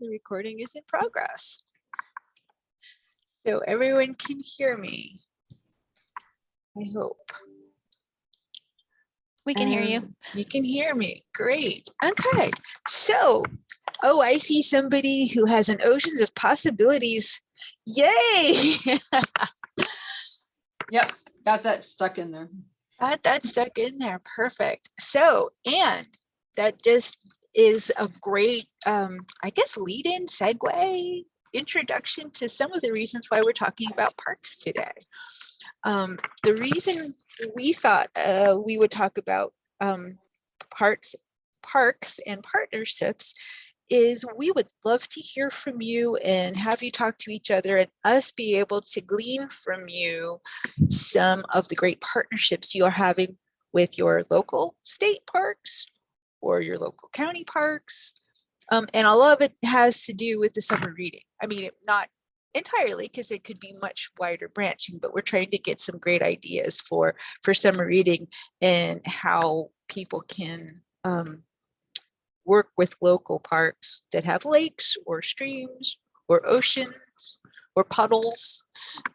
the recording is in progress. So everyone can hear me. I hope. We can hear you. Um, You can hear me. Great. Okay. So, oh, I see somebody who has an oceans of possibilities. Yay! Yep, got that stuck in there. Got that stuck in there. Perfect. So, and that just is a great, um, I guess, lead in segue introduction to some of the reasons why we're talking about parks today. Um, the reason we thought uh, we would talk about um, parks, parks and partnerships is we would love to hear from you and have you talk to each other and us be able to glean from you some of the great partnerships you are having with your local state parks or your local county parks. Um, and a lot of it has to do with the summer reading. I mean, it- not entirely because it could be much wider branching, but we're trying to get some great ideas for for summer reading and how people can um, work with local parks that have lakes or streams or oceans or puddles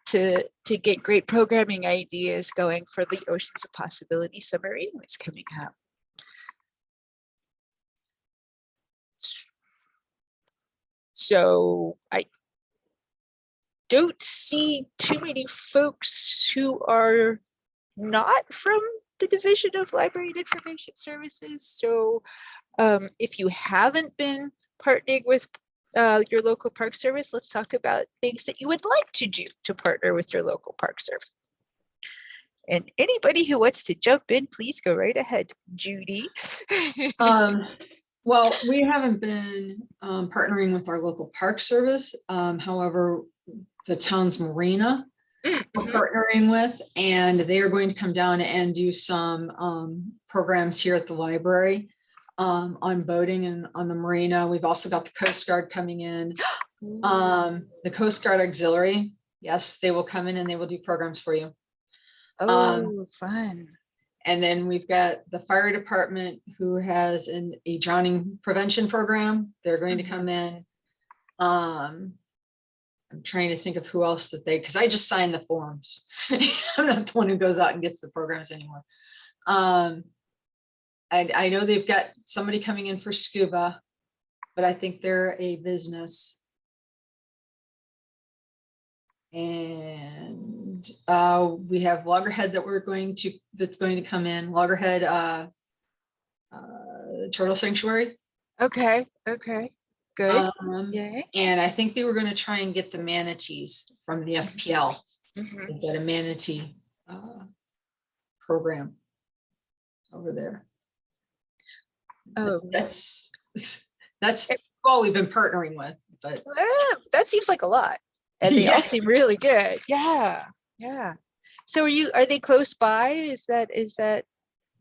to to get great programming ideas going for the Oceans of Possibility summer reading that's coming up. So I don't see too many folks who are not from the Division of Library and Information Services. So um, if you haven't been partnering with uh, your local park service, let's talk about things that you would like to do to partner with your local park service. And anybody who wants to jump in, please go right ahead, Judy. Um, well, we haven't been um, partnering with our local park service. Um, however, the town's marina we're Mhm. partnering with, and they are going to come down and do some um, programs here at the library um, on boating and on the marina. We've also got the Coast Guard coming in. Um, the Coast Guard Auxiliary, yes, they will come in and they will do programs for you. Oh, fun. And then we've got the fire department who has an, a drowning prevention program. They're going to Mhm. come in. Um, I'm trying to think of who else that they, because I just signed the forms. I'm not the one who goes out and gets the programs anymore. Um, I, I know they've got somebody coming in for scuba, but I think they're a business. And uh, we have Loggerhead that we're going to, that's going to come in, Loggerhead uh, uh, Turtle Sanctuary. Okay, okay, good. Um, Yay. And I think they were gonna try and get the manatees from the FPL, Mm -hmm. Got a manatee uh, program over there. Oh, That's, that's all we've been partnering with, but That seems like a lot. And they Yeah. all seem really good. Yeah, yeah. So are you, are they close by? Is that, is that,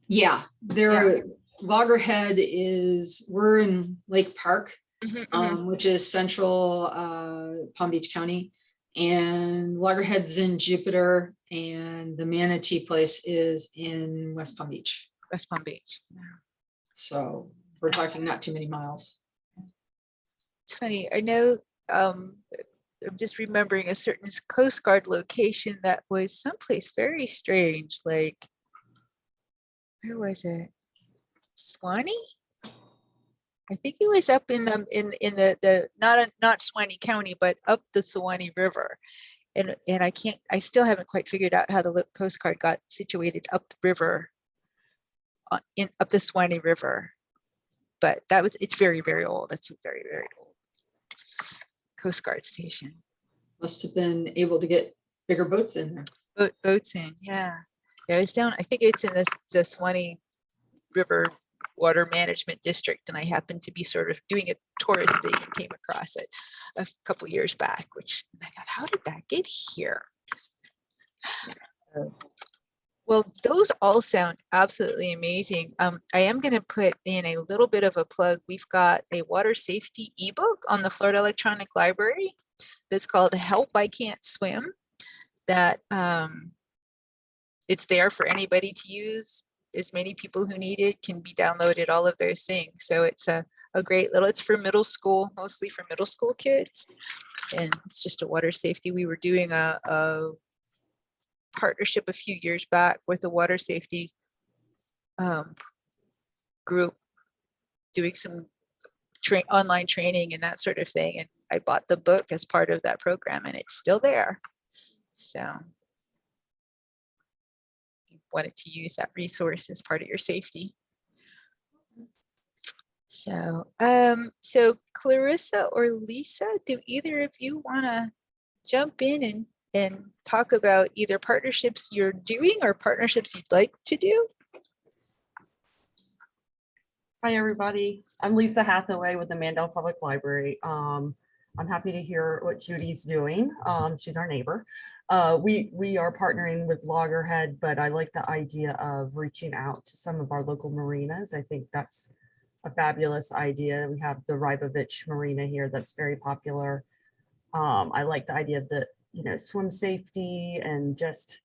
yeah, there, Loggerhead is, we're in Lake Park. Mhm, mhm. um, which is central uh, Palm Beach County. And Loggerhead's in Jupiter and the Manatee place is in West Palm Beach. West Palm Beach? Yeah. So we're talking not too many miles. It's funny, I know, um, I'm just remembering a certain Coast Guard location that was someplace very strange, like, where was it? Suwannee? I think it was up in the, in, in the, the, not, not Suwannee County, but up the Suwannee River. And, and I can't, I still haven't quite figured out how the Coast Guard got situated up the river. uh, In, up the Suwannee River. But that was, it's very, very old. That's very, very old. Coast Guard station. Must have been able to get bigger boats in there. Boat, boats in, yeah. Yeah, it's down, I think it's in this, the Suwannee River Water Management District, and I happened to be sort of doing a tourist thing and came across it a couple years back, which I thought, how did that get here? Um, Well, those all sound absolutely amazing. Um, I am going to put in a little bit of a plug. We've got a water safety ebook on the Florida Electronic Library that's called Help I Can't Swim. That um, it's there for anybody to use as many people who need it can be downloaded, all of those things. So it's a, a great little, it's for middle school, mostly for middle school kids. And it's just a water safety. We were doing a, a partnership a few years back with a water safety um, group doing some train online training and that sort of thing. And I bought the book as part of that program and it's still there. So you wanted to use that resource as part of your safety. So, um, so Clarissa or Lisa, do either of you want to jump in and, and talk about either partnerships you're doing or partnerships you'd like to do? Hi, everybody. I'm Lisa Hathaway with the Mandel Public Library. Um, I'm happy to hear what Judy's doing. Um, she's our neighbor. Uh, we, we are partnering with Loggerhead, but I like the idea of reaching out to some of our local marinas. I think that's a fabulous idea. We have the Rybovich Marina here that's very popular. Um, I like the idea of the, you know, swim safety and just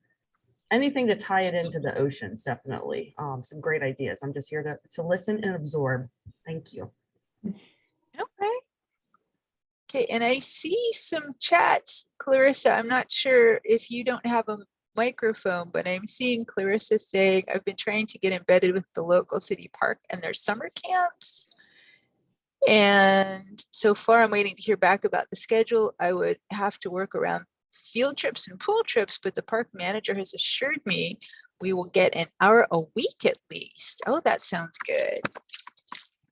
anything to tie it into the oceans, definitely. Um, some great ideas. I'm just here to, to listen and absorb. Thank you. Okay. Okay, and I see some chats, Clarissa. I'm not sure if you don't have a microphone, but I'm seeing Clarissa saying, I've been trying to get embedded with the local city park and their summer camps. And so far I'm waiting to hear back about the schedule. I would have to work around field trips and pool trips, but the park manager has assured me we will get an hour a week at least. Oh, that sounds good.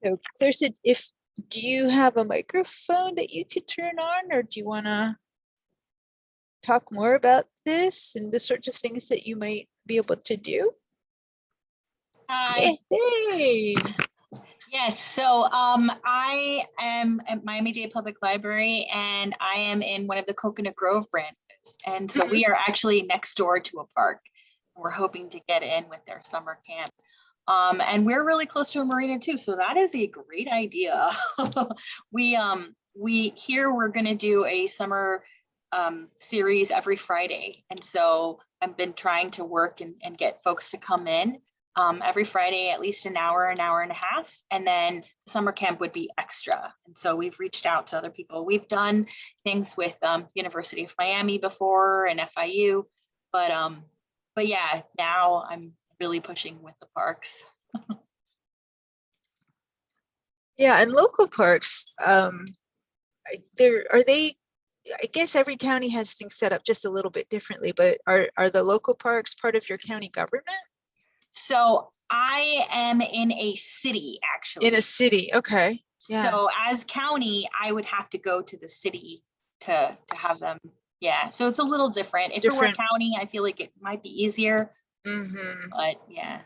So Clarissa, if, do you have a microphone that you could turn on or do you want to talk more about this and the sorts of things that you might be able to do? Hi, Hey, yes, so um, I am at Miami-Dade Public Library and I am in one of the Coconut Grove branches. And so we are actually next door to a park. We're hoping to get in with their summer camp. Um, and we're really close to a marina too, so that is a great idea. We, um, we, here, we're gonna do a summer um, series every Friday. And so I've been trying to work and, and get folks to come in um, every Friday, at least an hour, an hour and a half. And then the summer camp would be extra. And so we've reached out to other people. We've done things with um, University of Miami before and FIU, but um, but yeah, now I'm really pushing with the parks. yeah, and local parks, um, there, are they, I guess every county has things set up just a little bit differently, but are, are the local parks part of your county government? So I am in a city actually. In a city, okay. yeah. So as county, I would have to go to the city to, to have them. Yeah, so it's a little different. If it were Different. county, I feel like it might be easier, Mm-hmm. but yeah.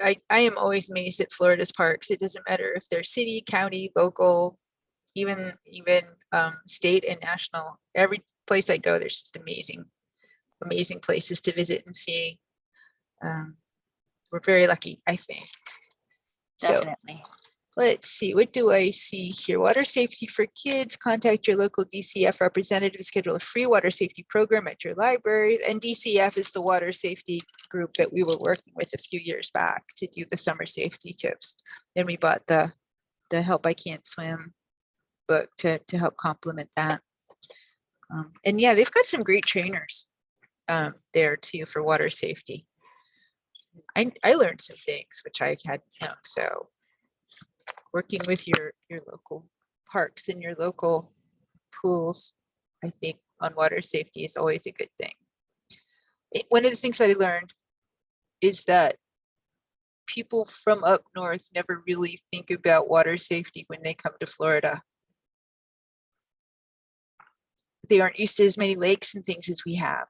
I, I am always amazed at Florida's parks. It doesn't matter if they're city, county, local, even, even, um, state and national. Every place I go, there's just amazing, amazing places to visit and see. Um, we're very lucky, I think. So Definitely. let's see, what do I see here? Water safety for kids, contact your local DCF representative, schedule a free water safety program at your library. And DCF is the water safety group that we were working with a few years back to do the summer safety tips. Then we bought the, the Help I Can't Swim book to, to help complement that. Um, and yeah, they've got some great trainers um, there too for water safety. I, I learned some things which I hadn't known, so working with your, your local parks and your local pools, I think on water safety is always a good thing. It- One of the things I learned is that people from up north never really think about water safety when they come to Florida. They aren't used to as many lakes and things as we have.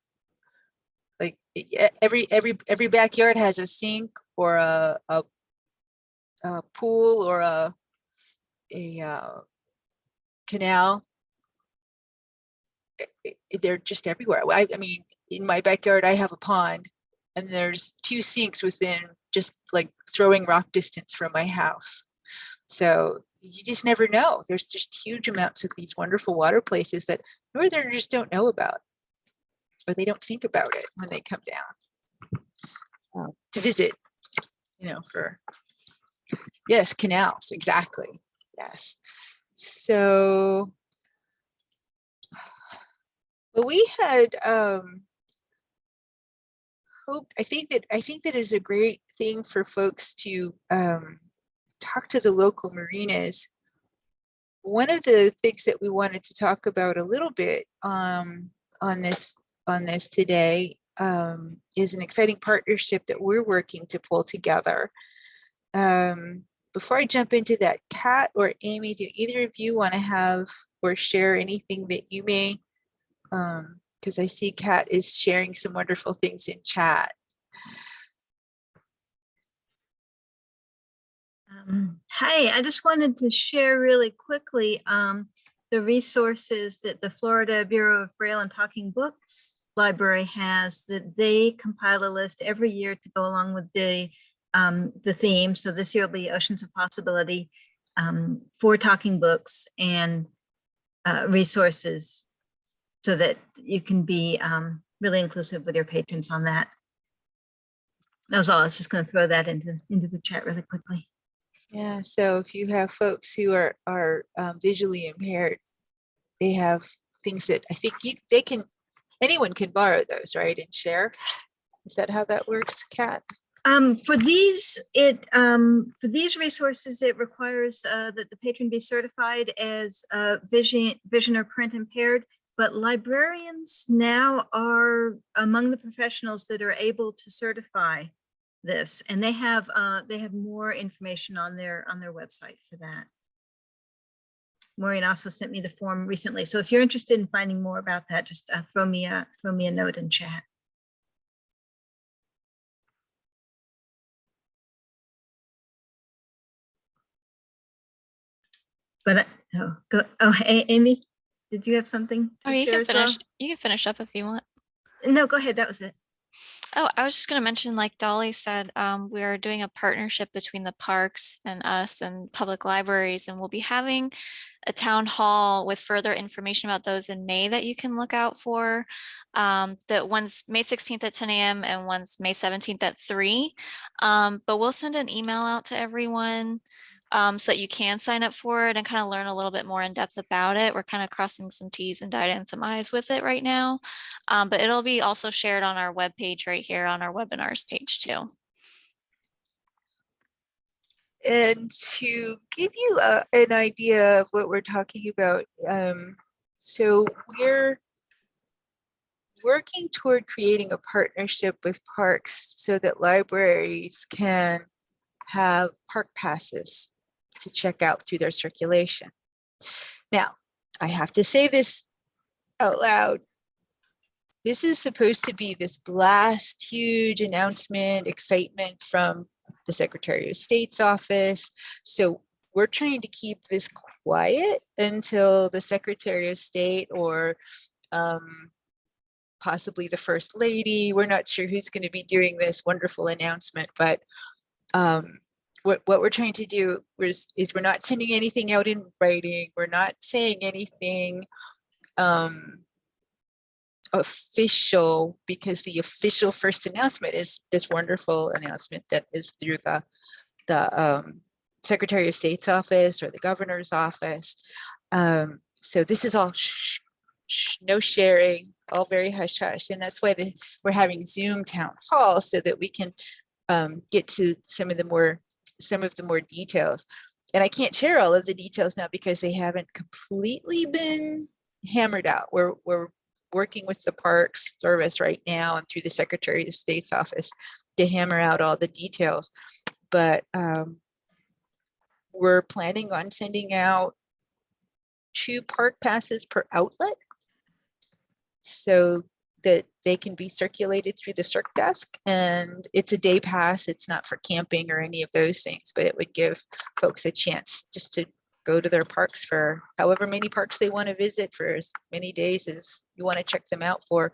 Every, every, every backyard has a sink or a, a a pool or a, a uh, canal. They're just everywhere. I, I mean, in my backyard, I have a pond and there's two sinks within just like throwing rock distance from my house. So you just never know. There's just huge amounts of these wonderful water places that northerners don't know about. Or they don't think about it when they come down uh, to visit, you know, for, yes, canals, exactly. Yes. So, but we had, um, hoped, I think that, I think that is a great thing for folks to, um, talk to the local marinas. One of the things that we wanted to talk about a little bit, um, on this, on this today, um, is an exciting partnership that we're working to pull together. Um, before I jump into that, Kat or Amy, do either of you want to have or share anything that you may? Um, because I see Kat is sharing some wonderful things in chat. Um, Hi, I just wanted to share really quickly um, the resources that the Florida Bureau of Braille and Talking Books Library has that they compile a list every year to go along with the um, the theme. So this year will be Oceans of Possibility um, for talking books and uh, resources so that you can be um, really inclusive with your patrons on that. That was all. I was just going to throw that into into the chat really quickly. Yeah, so if you have folks who are are um, visually impaired, they have things that I think you they can anyone can borrow those, right, and share. Is that how that works, Kat? Um, for these, it, um, for these resources, it requires, uh, that the patron be certified as, uh, vision, vision or print impaired. But librarians now are among the professionals that are able to certify this, and they have, uh, they have more information on their, on their website for that. Maureen also sent me the form recently, so if you're interested in finding more about that, just, uh, throw me a, throw me a note in chat. But, uh, oh, go, oh, A- Amy, did you have something? Oh, you can as well? finish. You can finish up if you want. No, go ahead. That was it. Oh, I was just going to mention, like Dolly said, um, we are doing a partnership between the parks and us and public libraries, and we'll be having a town hall with further information about those in May that you can look out for. Um, that one's May 16th at 10 a.m. and one's May 17th at 3. Um, but we'll send an email out to everyone um, so that you can sign up for it and kind of learn a little bit more in depth about it. We're kind of crossing some T's and dotting some I's with it right now. Um, but it'll be also shared on our web page right here on our webinars page too. And to give you a, an idea of what we're talking about, um, so we're working toward creating a partnership with parks so that libraries can have park passes to check out through their circulation. Now, I have to say this out loud. This is supposed to be this blast, huge announcement, excitement from the Secretary of State's office. So we're trying to keep this quiet until the Secretary of State or um, possibly the First Lady. We're not sure who's going to be doing this wonderful announcement, but um, what, what we're trying to do is, is we're not sending anything out in writing. We're not saying anything um, official because the official first announcement is this wonderful announcement that is through the, the um, Secretary of State's office or the governor's office. Um, so this is all shh, shh, no sharing, all very hush hush. And that's why the, we're having Zoom town hall so that we can um, get to some of the more some of the more details. And I can't share all of the details now because they haven't completely been hammered out. We're, we're working with the Parks Service right now and through the Secretary of State's office to hammer out all the details. But um, we're planning on sending out two park passes per outlet so that they can be circulated through the circ desk and it's a day pass. It's not for camping or any of those things, but it would give folks a chance just to go to their parks for however many parks they want to visit for as many days as you want to check them out for.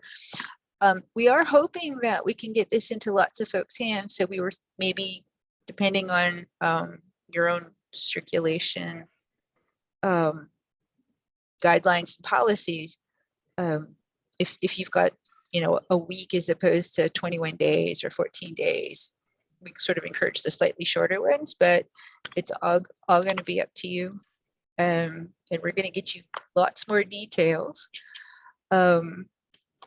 Um, we are hoping that we can get this into lots of folks' hands. So we were maybe depending on um, your own circulation um, guidelines and policies. Um, if, if you've got you know, a week as opposed to 21 days or 14 days. We sort of encourage the slightly shorter ones, but it's all, all going to be up to you. Um, and we're going to get you lots more details. Um,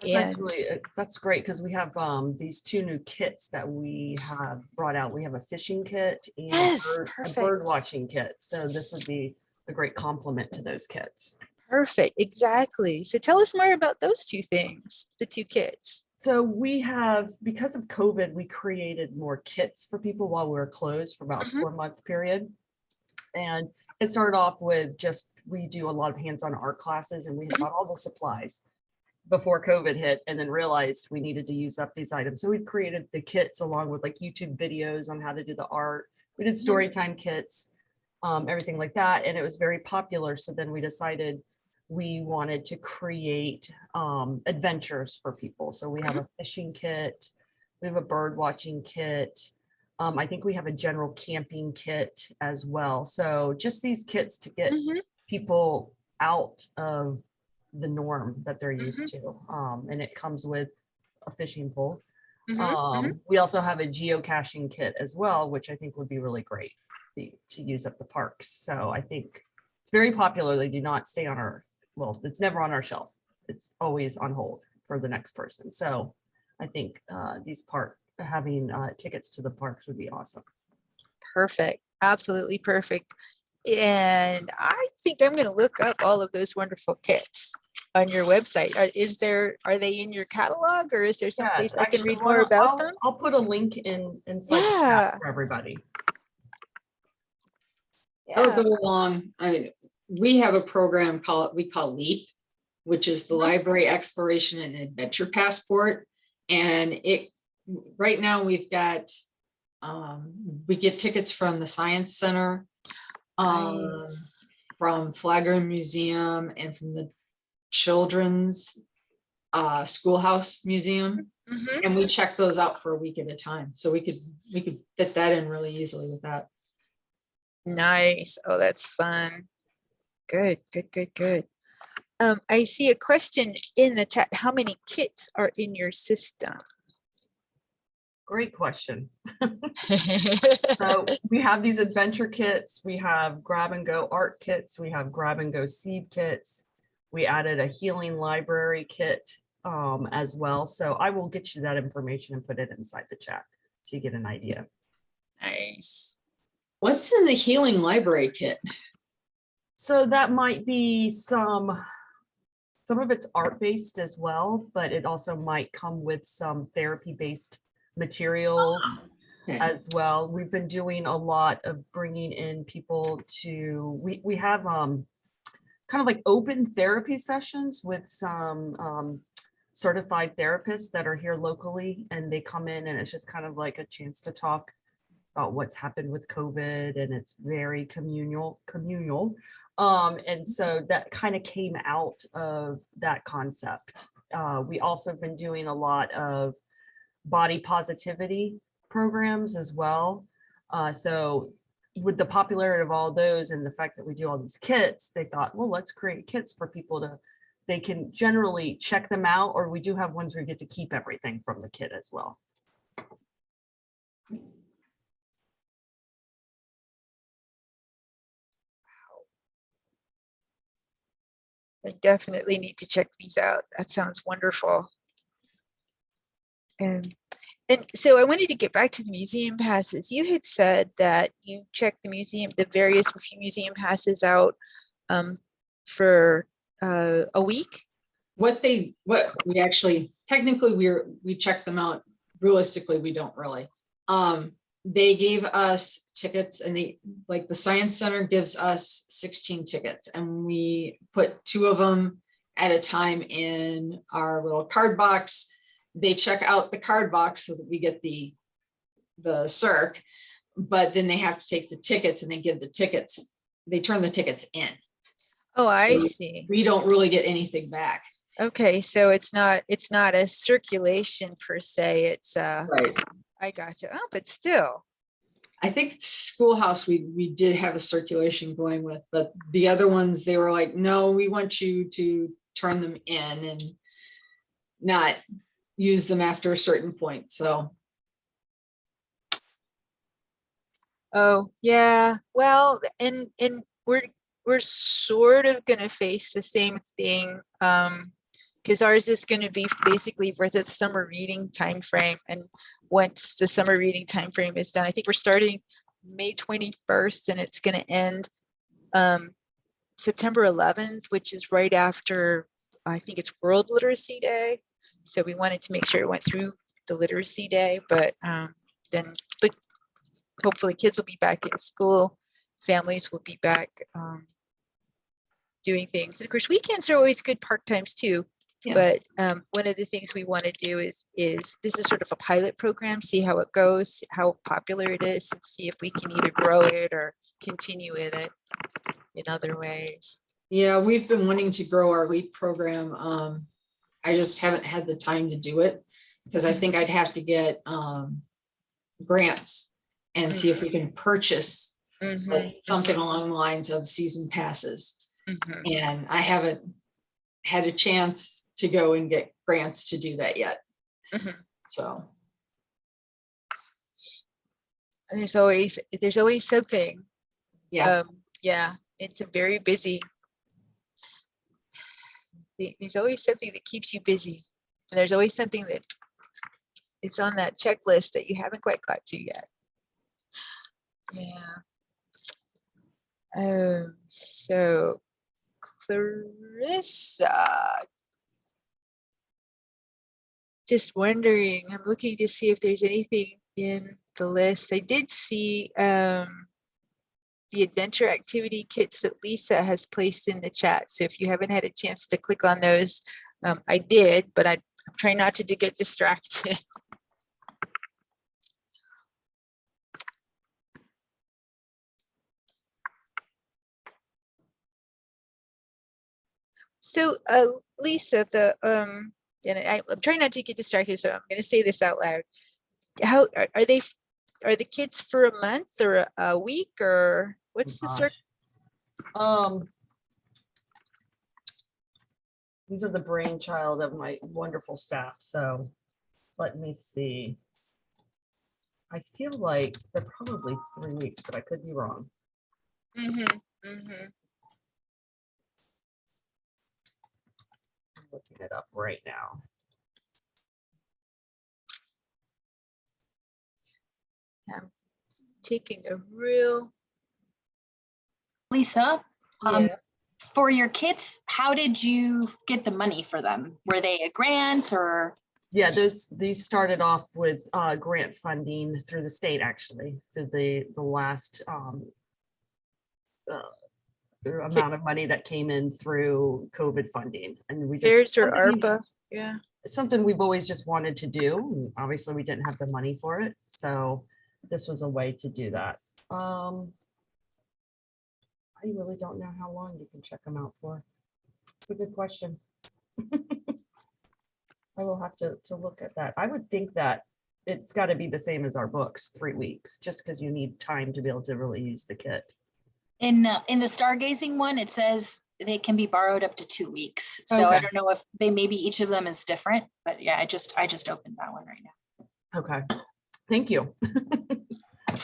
That's and actually, uh, that's great because we have um these two new kits that we have brought out. We have a fishing kit and Yes, bird- a bird watching kit. So this would be a great complement to those kits. Perfect, exactly. So tell us more about those two things, the two kits. So we have, because of COVID, we created more kits for people while we were closed for about a Mhm. four month period. And it started off with just, we do a lot of hands-on art classes and we had bought all the supplies before COVID hit and then realized we needed to use up these items. So we created the kits along with like YouTube videos on how to do the art. We did story time kits, um, everything like that. And it was very popular. So then we decided we wanted to create um, adventures for people. So we have a fishing kit, we have a bird watching kit. Um, I think we have a general camping kit as well. So just these kits to get Mhm. people out of the norm that they're Mm-hmm. used to. Um, and it comes with a fishing pole. Mhm. Um, we also have a geocaching kit as well, which I think would be really great to use at the parks. So I think it's very popular. They do not stay on our, well, it's never on our shelf. It's always on hold for the next person. So I think uh, these park having uh, tickets to the parks would be awesome. Perfect, absolutely perfect. And I think I'm gonna look up all of those wonderful kits on your website. Are- Is there, are they in your catalog or is there someplace Yes, I can read more don't- about I'll- them? I'll put a link in, inside the Yeah. chat for everybody. I'll go along, I mean, we have a program called, we call LEAP, which is the. Library Exploration and Adventure Passport. And it, right now, we've got, um, we get tickets from the Science Center, um, Nice. from Flagler Museum and from the Children's uh, Schoolhouse Museum. Mhm. And we check those out for a week at a time. So we could, we could fit that in really easily with that. Nice. Oh, that's fun. Good, good, good, good. Um, I see a question in the chat. How many kits are in your system? Great question. So we have these adventure kits, we have grab and go art kits, we have grab and go seed kits. We added a healing library kit um, as well. So I will get you that information and put it inside the chat so you get an idea. Nice. What's in the Healing Library Kit? So that might be some, some of it's art-based as well, but it also might come with some therapy-based materials. Okay. as well. We've been doing a lot of bringing in people to, we, we have um kind of like open therapy sessions with some um certified therapists that are here locally and they come in and it's just kind of like a chance to talk about what's happened with COVID and it's very communal, communal. Um, and so that kind of came out of that concept. Uh, we also have been doing a lot of body positivity programs as well. Uh, so with the popularity of all those and the fact that we do all these kits, they thought, well, let's create kits for people to, they can generally check them out, or we do have ones where you get to keep everything from the kit as well. I definitely need to check these out. That sounds wonderful. And, and so I wanted to get back to the museum passes. You had said that you checked the museum, the various museum passes out um, for uh, a week. What they, what we actually, technically, we're, we check them out. Realistically, we don't really. Um, they gave us tickets and they, like the Science Center gives us sixteen tickets and we put two of them at a time in our little card box. They check out the card box so that we get the, the circ. But then they have to take the tickets and they give the tickets, they turn the tickets in. Oh, I So see. We don't really get anything back. Okay, so it's not, it's not a circulation per se, it's uh, Right. I got you. Oh, but still, I think schoolhouse, we, we did have a circulation going with, but the other ones, they were like, no, we want you to turn them in and not use them after a certain point, so. Oh, yeah, well, and, and we're, we're sort of gonna face the same thing. Um, because ours is gonna be basically for the summer reading time frame, and once the summer reading time frame is done, I think we're starting May twenty-first and it's gonna end um September eleventh, which is right after, I think it's World Literacy Day. So we wanted to make sure it went through the Literacy Day, but um then, but hopefully kids will be back in school, families will be back um, doing things. And of course, weekends are always good park times too. Yeah. But um, one of the things we want to do is, is this is sort of a pilot program, see how it goes, how popular it is, and see if we can either grow it or continue with it in other ways. Yeah, we've been wanting to grow our LEAP program. Um, I just haven't had the time to do it. Because I think I'd have to get um grants and see if we can purchase Mhm, something along the lines of season passes. mhm. And I haven't had a chance to go and get grants to do that yet. Mhm. So, There's always, there's always something. yeah, Um, yeah, it's a very busy. the- There's always something that keeps you busy. And there's always something that is on that checklist that you haven't quite got to yet. Yeah. Um, so Clarissa. Just wondering, I'm looking to see if there's anything in the list. I did see, um, the adventure activity kits that Lisa has placed in the chat. So if you haven't had a chance to click on those, um, I did, but I, I'm trying not to, to get distracted. So, uh, Lisa, the, um, and I, I'm trying not to get distracted, so I'm gonna say this out loud. How, are, are they, are the kids for a month or a- a week or what's the circ? Um. These are the brainchild of my wonderful staff, so let me see. I feel like they're probably three weeks, but I could be wrong. Mm-hmm, mm-hmm. I'm looking it up right now. I'm Taking a real, Lisa, um, Yeah. for your kids, how did you get the money for them? Were they a grant or? Yeah, those, these started off with uh, grant funding through the state, actually, through the, the last um, uh, the amount of money that came in through COVID funding and we just. theirs or something we- ARPA, yeah. Something we've always just wanted to do. and Obviously, we didn't have the money for it, so this was a way to do that. Um. I really don't know how long you can check them out for. It's a good question. I will have to, to look at that. I would think that it's got to be the same as our books, three weeks, just because you need time to be able to really use the kit. In, uh, in the stargazing one, it says they can be borrowed up to two weeks. So I don't know if they, maybe each of them is different, but yeah, I just, I just opened that one right now. Okay, thank you. Oh,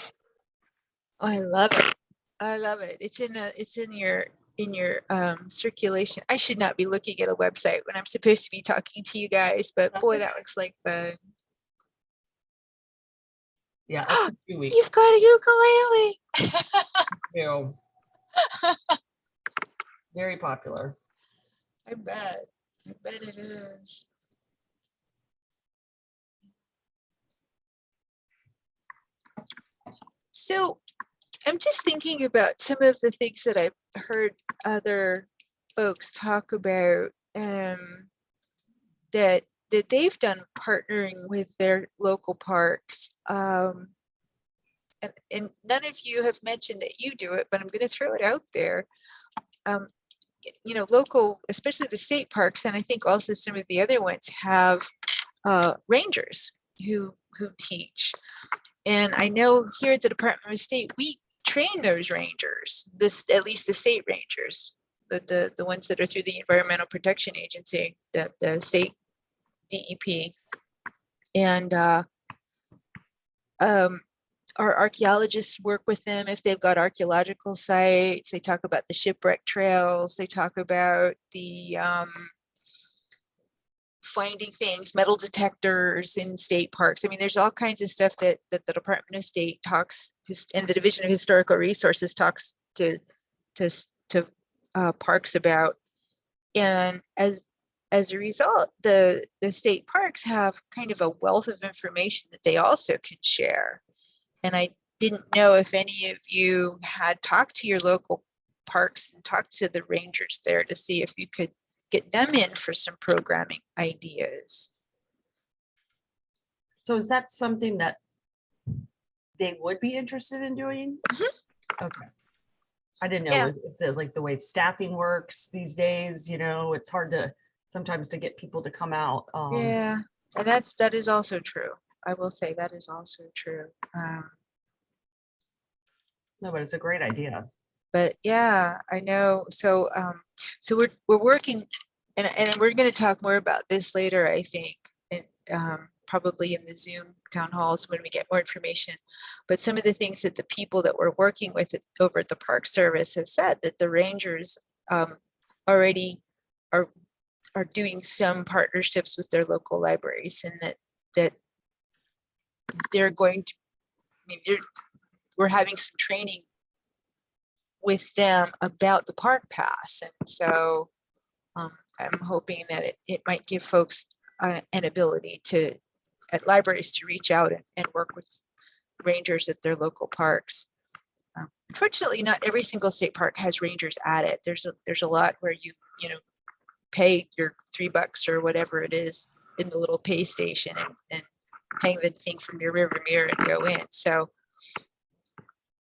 I love it. I love it. It's in the, it's in your, in your um circulation. I should not be looking at a website when I'm supposed to be talking to you guys, but boy, that looks like fun. Yeah, two weeks. You've got a ukulele. Very popular. I bet. I bet it is. So I'm just thinking about some of the things that I've heard other folks talk about um, that that they've done partnering with their local parks. Um, and, and none of you have mentioned that you do it, but I'm going to throw it out there. Um, you know, local, especially the state parks, and I think also some of the other ones have uh, rangers who who teach. And I know here at the Department of State, we train those rangers, this at least the state rangers, the the the ones that are through the Environmental Protection Agency, the the state DEP. And uh, um, our archaeologists work with them if they've got archaeological sites. They talk about the shipwreck trails. They talk about the um, finding things, metal detectors in state parks. I mean, there's all kinds of stuff that that the Department of State talks and the Division of Historical Resources talks to to to uh, parks about. And as as a result, the the state parks have kind of a wealth of information that they also can share. And I didn't know if any of you had talked to your local parks and talked to the rangers there to see if you could get them in for some programming ideas. So is that something that they would be interested in doing? Mhm. Okay. I didn't Yeah. know if the, like the way staffing works these days, you know, it's hard to sometimes to get people to come out. um, Yeah, and that's, that is also true. I will say that is also true. Um, No, but it's a great idea. but yeah, I know. So, um, so we're, we're working and, and we're going to talk more about this later, I think, and, um, probably in the Zoom town halls when we get more information. But some of the things that the people that we're working with at- over at the Park Service have said that the rangers, um, already are, are doing some partnerships with their local libraries and that, that they're going to, I mean, they're, we're having some training with them about the park pass. And so um, I'm hoping that it, it might give folks uh, an ability to, at libraries to reach out and, and work with rangers at their local parks. Um, Unfortunately, not every single state park has rangers at it. There's a, there's a lot where you, you know, pay your three bucks or whatever it is in the little pay station and, and hang the thing from your river mirror and go in. So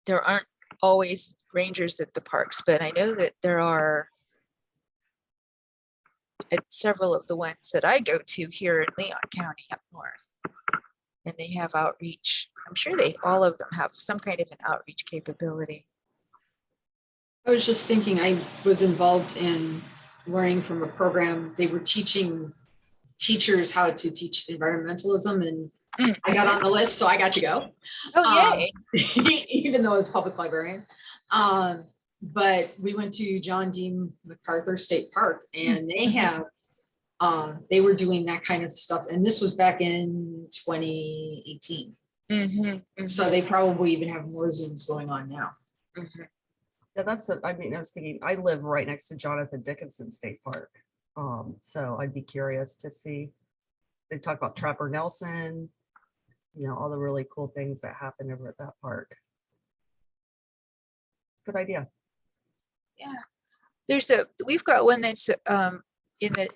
there aren't always rangers at the parks, but I know that there are at several of the ones that I go to here in Leon County up north. And they have outreach. I'm sure they, all of them have some kind of an outreach capability. I was just thinking, I was involved in learning from a program. They were teaching teachers how to teach environmentalism and Mm. I got on the list, so I got to go. Oh, Um, even though I was public librarian. Um, but we went to John Dean MacArthur State Park and they have, um, they were doing that kind of stuff. And this was back in twenty eighteen. Mhm, So they probably even have more Zooms going on now. mhm. Yeah, that's, a- I mean, I was thinking, I live right next to Jonathan Dickinson State Park. Um, so I'd be curious to see. They talk about Trapper Nelson, you know, all the really cool things that happen over at that park. Good idea. Yeah, there's a, we've got one that's um in the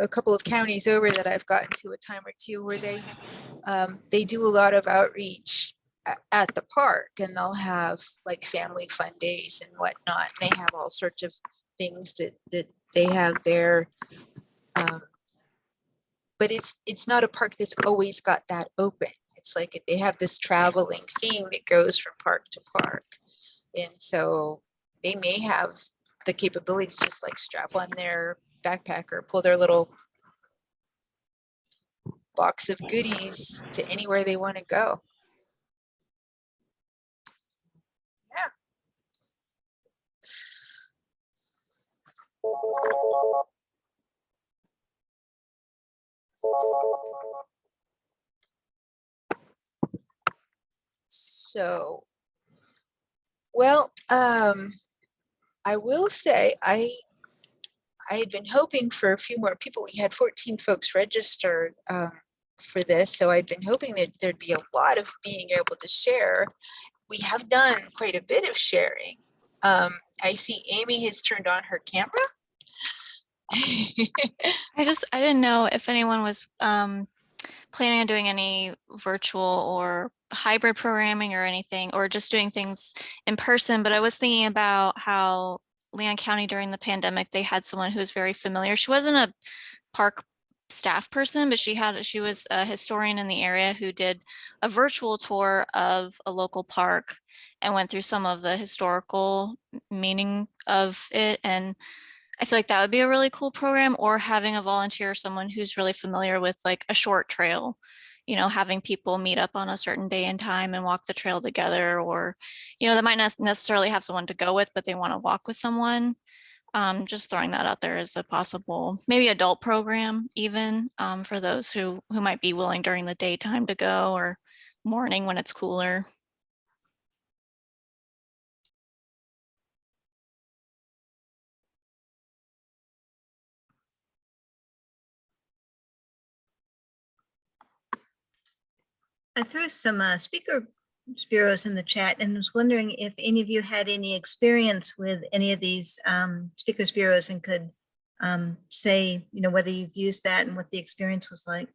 a couple of counties over that I've gotten to a time or two where they um they do a lot of outreach at the park and they'll have like family fun days and whatnot. They have all sorts of things that that they have their, Um, But it's it's not a park that's always got that open. It's like they have this traveling thing that goes from park to park. And so they may have the capability to just like strap on their backpack or pull their little box of goodies to anywhere they want to go. So, well, um, I will say I I had been hoping for a few more people. We had 14 folks registered um, for this, so I'd been hoping that there'd be a lot of being able to share. We have done quite a bit of sharing. Um, I see Amy has turned on her camera. I just, I didn't know if anyone was um, planning on doing any virtual or hybrid programming or anything, or just doing things in person, but I was thinking about how Leon County during the pandemic, they had someone who was very familiar. She wasn't a park staff person, but she had, she was a historian in the area who did a virtual tour of a local park and went through some of the historical meaning of it. And I feel like that would be a really cool program or having a volunteer, someone who's really familiar with like a short trail. You know, having people meet up on a certain day and time and walk the trail together or, you know, they might not necessarily have someone to go with, but they want to walk with someone. Um, just throwing that out there as a possible, maybe adult program even um, for those who who might be willing during the daytime to go or morning when it's cooler. I threw some uh, speaker bureaus in the chat and was wondering if any of you had any experience with any of these um, speakers bureaus and could um, say, you know, whether you've used that and what the experience was like.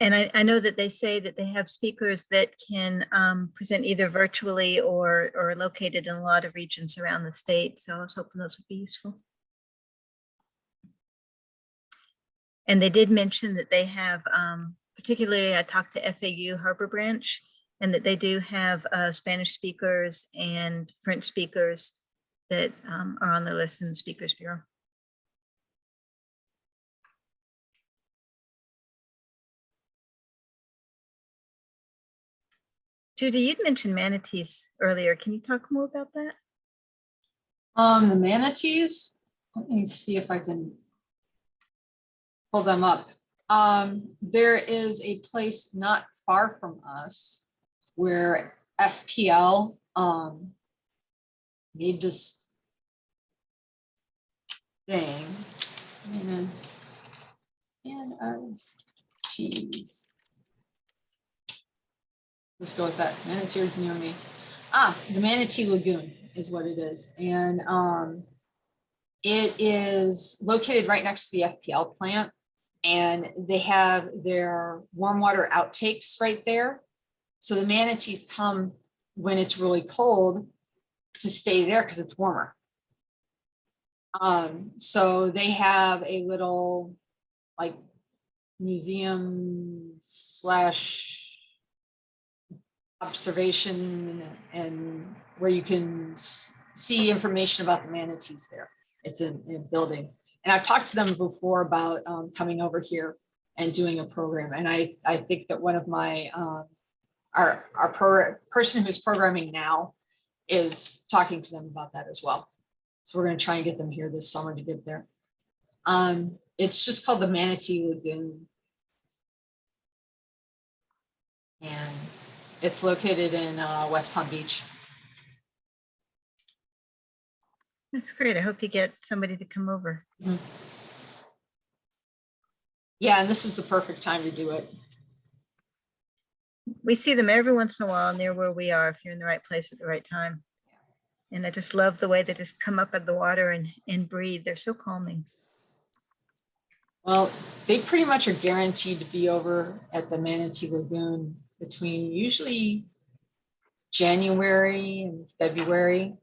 And I, I know that they say that they have speakers that can um, present either virtually or, or located in a lot of regions around the state. So I was hoping those would be useful. And they did mention that they have, um, particularly I talked to FAU Harbor Branch, and that they do have uh, Spanish speakers and French speakers that um, are on the list in the Speakers Bureau. Judy, you'd mentioned manatees earlier. Can you talk more about that? Um, the manatees, let me see if I can pull them up. Um, there is a place not far from us where FPL, um, made this thing and, and, uh, geez. Let's go with that. Manatee near me. Ah, the Manatee Lagoon is what it is. And um, it is located right next to the FPL plant. And they have their warm water outtakes right there. So the manatees come when it's really cold to stay there because it's warmer. Um, so they have a little like museum slash observation and where you can see information about the manatees there. It's in, a building. And I've talked to them before about um, coming over here and doing a program. And I, I think that one of my, um, our, our pro- person who's programming now is talking to them about that as well. So we're gonna try and get them here this summer to get there. Um, it's just called the Manatee Lagoon. And it's located in uh, West Palm Beach. That's great. I hope you get somebody to come over. Yeah, and this is the perfect time to do it. We see them every once in a while near where we are, if you're in the right place at the right time. And I just love the way they just come up out of the water and, and breathe. They're so calming. Well, they pretty much are guaranteed to be over at the Manatee Lagoon between usually January and February.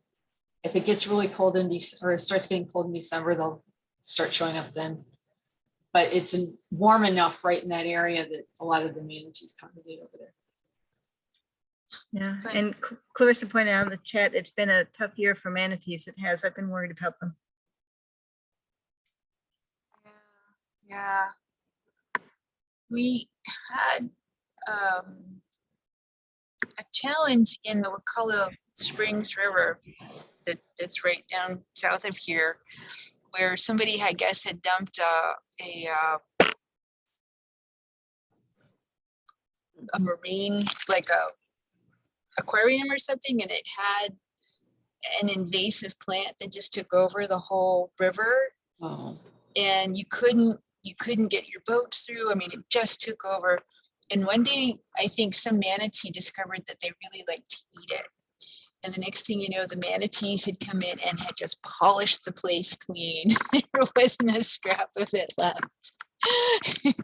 If it gets really cold in Dec, or it starts getting cold in December, they'll start showing up then. But it's warm enough right in that area that a lot of the manatees congregate over there. Yeah, and Clarissa pointed out in the chat, it's been a tough year for manatees. It has. I've been worried about them. Yeah. yeah. We had um, a challenge in the Wakulla Springs River that, that's right down south of here, where somebody, I guess, had dumped uh, a uh, a marine, like a aquarium or something, and it had an invasive plant that just took over the whole river Oh, and you couldn't you couldn't get your boats through. I mean, it just took over. And one day, I think some manatee discovered that they really liked to eat it. And the next thing you know, the manatees had come in and had just polished the place clean. there wasn't a scrap of it left.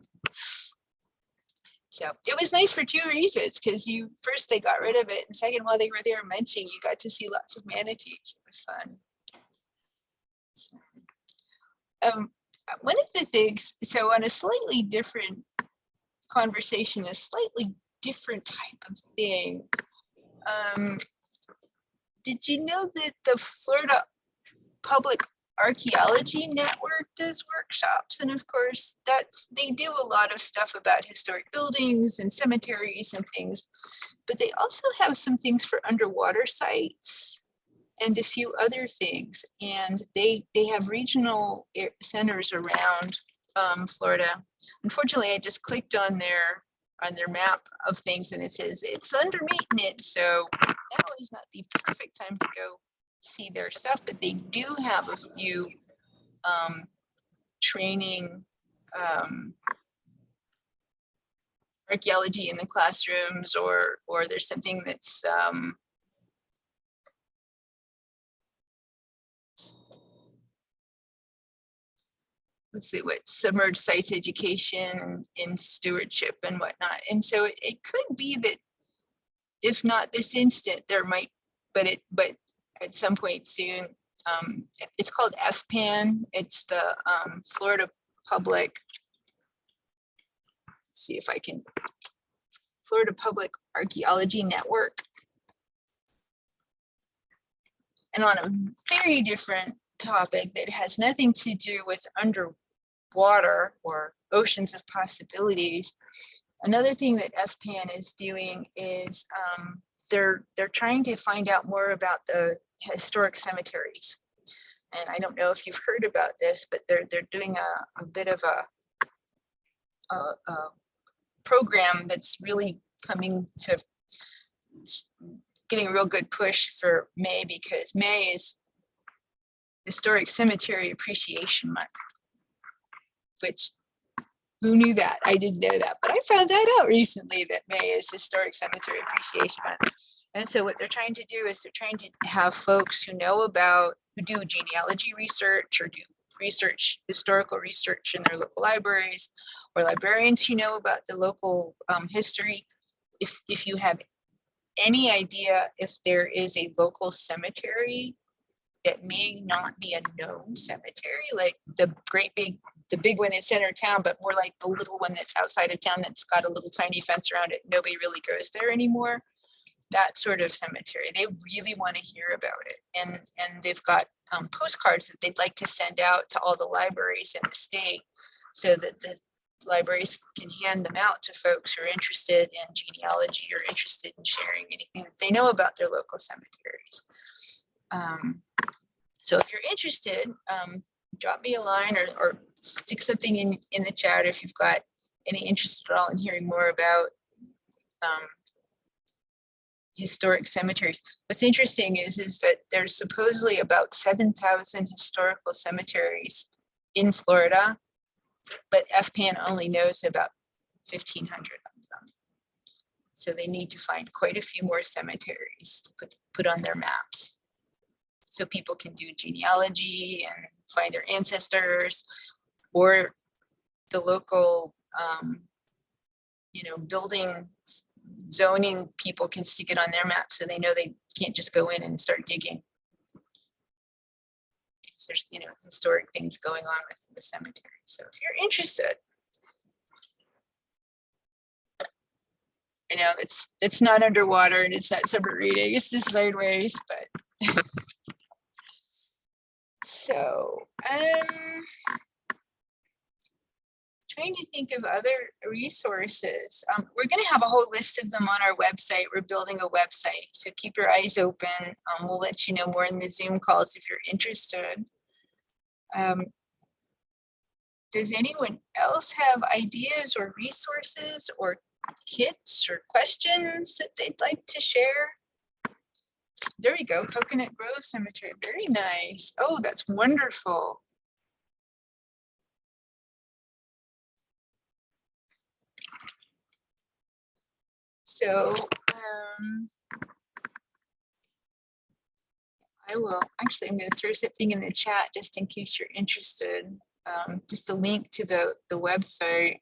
so it was nice for two reasons, because you first they got rid of it, and second, while they were there munching, you got to see lots of manatees. It was fun. So, Um, one of the things, so on a slightly different conversation, a slightly different type of thing. Um, did you know that the Florida Public Archaeology Network does workshops? And of course, that's, they do a lot of stuff about historic buildings and cemeteries and things. But they also have some things for underwater sites and a few other things. And they, they have regional centers around um, Florida. Unfortunately, I just clicked on their, on their map of things and it says it's under maintenance. So now is not the perfect time to go see their stuff, but they do have a few um, training um, archaeology in the classrooms or, or there's something that's um, let's see what submerged sites education in stewardship and whatnot. And so it, it could be that if not this instant, there might, but it, but at some point soon, um, it's called FPAN. It's the um, Florida Public. See if I can, Florida Public Archaeology Network. And on a very different topic that has nothing to do with underwater or oceans of possibilities. Another thing that FPAN is doing is um, they're they're trying to find out more about the historic cemeteries. And I don't know if you've heard about this, but they're they're doing a, a bit of a, a, a program that's really coming to getting a real good push for May because May is Historic Cemetery Appreciation Month. Which, who knew that? I didn't know that, but I found that out recently that May is Historic Cemetery Appreciation Month. And so what they're trying to do is they're trying to have folks who know about, who do genealogy research or do research, historical research in their local libraries, or librarians who know about the local um, history. If, if you have any idea if there is a local cemetery that may not be a known cemetery, like the great big, the big one in center of town, but more like the little one that's outside of town that's got a little tiny fence around it. Nobody really goes there anymore. That sort of cemetery. They really want to hear about it. And, and they've got um, postcards that they'd like to send out to all the libraries in the state so that the libraries can hand them out to folks who are interested in genealogy or interested in sharing anything that they know about their local cemeteries. Um, so if you're interested, um, drop me a line or, or stick something in, in the chat if you've got any interest at all in hearing more about um, historic cemeteries. What's interesting is, is that there's supposedly about 7,000 historical cemeteries in Florida, but FPAN only knows about 1,500 of them. So they need to find quite a few more cemeteries to put, put on their maps so people can do genealogy and find their ancestors or the local um, you know building zoning people can stick it on their map so they know they can't just go in and start digging. there's you know historic things going on with the cemetery so if you're interested I know it's it's not underwater and it's not submarine it's just sideways but so, um, trying to think of other resources. Um, we're going to have a whole list of them on our website. We're building a website, so keep your eyes open. Um, we'll let you know more in the Zoom calls if you're interested. Um, does anyone else have ideas or resources or kits or questions that they'd like to share? There we go, Coconut Grove Cemetery, very nice. Oh, that's wonderful. So, um, I will, actually, I'm gonna throw something in the chat just in case you're interested. Um, just a link to the, the website.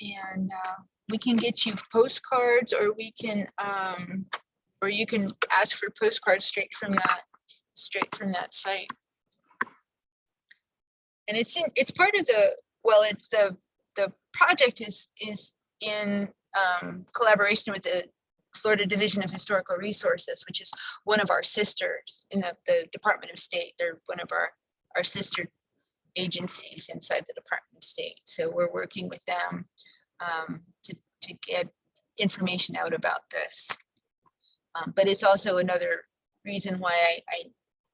And, uh, we can get you postcards or we can, um, or you can ask for postcards straight from that straight from that site. And it's in, it's part of the, well, it's the, the project is, is in um, collaboration with the Florida Division of Historical Resources, which is one of our sisters in the, the Department of State. They're one of our, our sister agencies inside the Department of State. So we're working with them um, to, to get information out about this. Um, But it's also another reason why I, I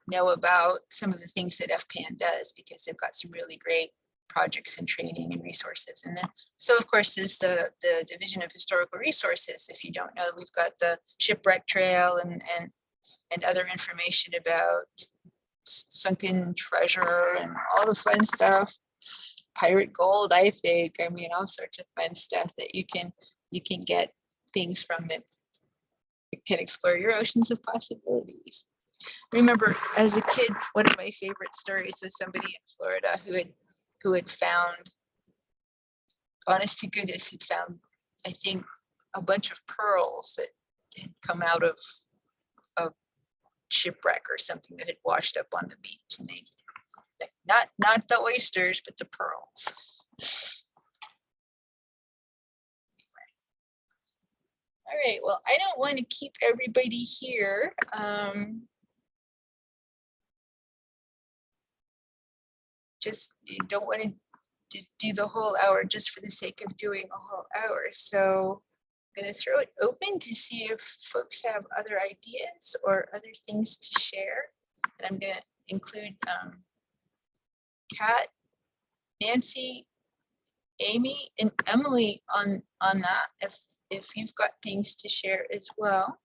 know about some of the things that FPAN does, because they've got some really great projects and training and resources. And then, so of course, there's the, the Division of Historical Resources. If you don't know, we've got the shipwreck trail and, and, and other information about sunken treasure and all the fun stuff. Pirate gold, I think, I mean, all sorts of fun stuff that you can, you can get things from that can explore your oceans of possibilities. I Remember, as a kid, one of my favorite stories was somebody in Florida who had, who had found, honest to goodness, had found, I think, a bunch of pearls that had come out of a shipwreck or something that had washed up on the beach and they, not, not the oysters, but the pearls. All right, well, I don't want to keep everybody here. Um, just don't want to just do the whole hour just for the sake of doing a whole hour. So I'm going to throw it open to see if folks have other ideas or other things to share. And I'm going to include um, Kat, Nancy, Amy, and Emily on on that if if you've got things to share as well.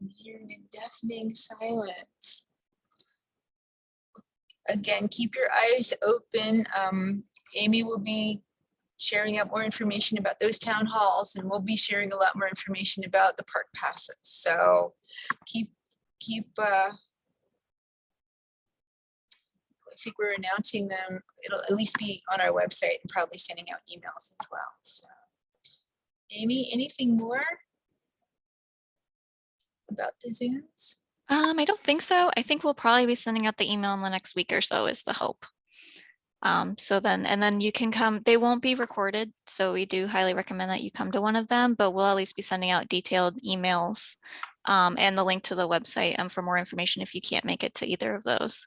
I'm hearing a deafening silence. Again, keep your eyes open. Um, Amy will be sharing out more information about those town halls and we'll be sharing a lot more information about the park passes. So keep, keep, uh, I think we're announcing them. It'll at least be on our website and probably sending out emails as well. So Amy, anything more about the Zooms? Um, I don't think so. I think we'll probably be sending out the email in the next week or so is the hope. Um, so then, and then you can come, they won't be recorded. So we do highly recommend that you come to one of them, but we'll at least be sending out detailed emails um, and the link to the website um, for more information if you can't make it to either of those.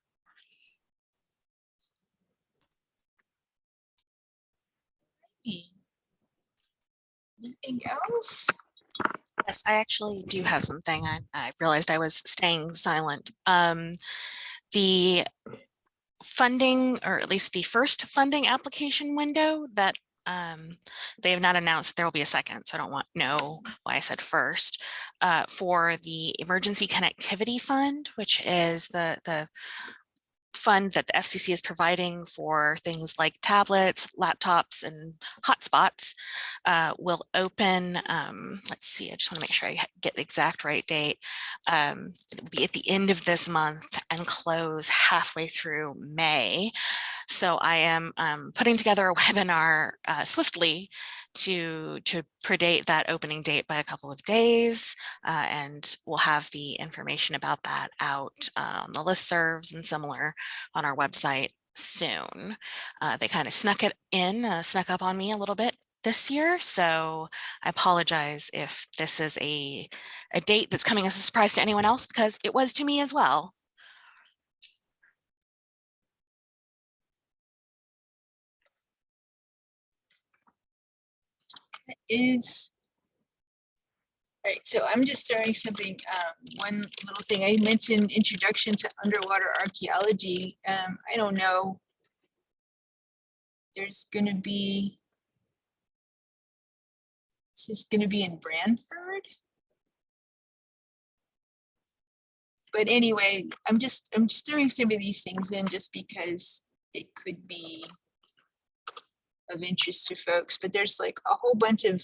Anything else? Yes, I actually do have something. I, I realized I was staying silent. Um, the funding, or at least the first funding application window that um, they have not announced there will be a second, so I don't want know why I said first. Uh, for the Emergency Connectivity Fund, which is the the fund that the FCC is providing for things like tablets, laptops, and hotspots uh, will open, um, let's see, I just want to make sure I get the exact right date. Um, it'll be at the end of this month and close halfway through May. So I am um, putting together a webinar uh, swiftly to, to predate that opening date by a couple of days. Uh, and we'll have the information about that out on the listservs and similar on our website soon. Uh, they kind of snuck it in, uh, snuck up on me a little bit this year. So I apologize if this is a, a date that's coming as a surprise to anyone else because it was to me as well. Is all right, so I'm just throwing something, um, one little thing, I mentioned introduction to underwater archaeology. Um, I don't know. There's gonna be. This is gonna be in Branford. But anyway, I'm just, I'm just throwing some of these things in just because it could be of interest to folks, but there's like a whole bunch of,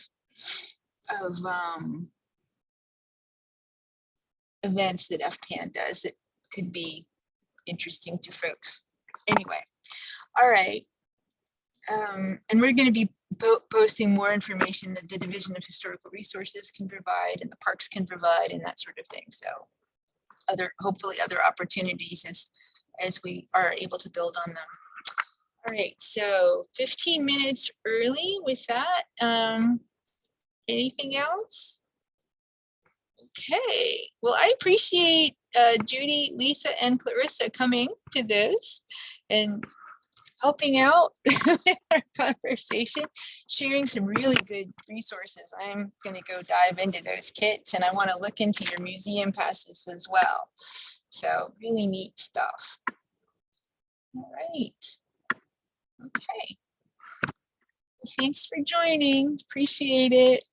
of, um, events that FPAN does that could be interesting to folks. Anyway, all right. Um, and we're going to be po- posting more information that the Division of Historical Resources can provide and the parks can provide and that sort of thing. So other, hopefully other opportunities as, as we are able to build on them. All right, so 15 minutes early with that. Um, anything else? Okay, well, I appreciate uh, Judy, Lisa, and Clarissa coming to this and helping out our conversation, sharing some really good resources. I'm going to go dive into those kits and I want to look into your museum passes as well. So really neat stuff. All right. Okay. Thanks for joining. Appreciate it.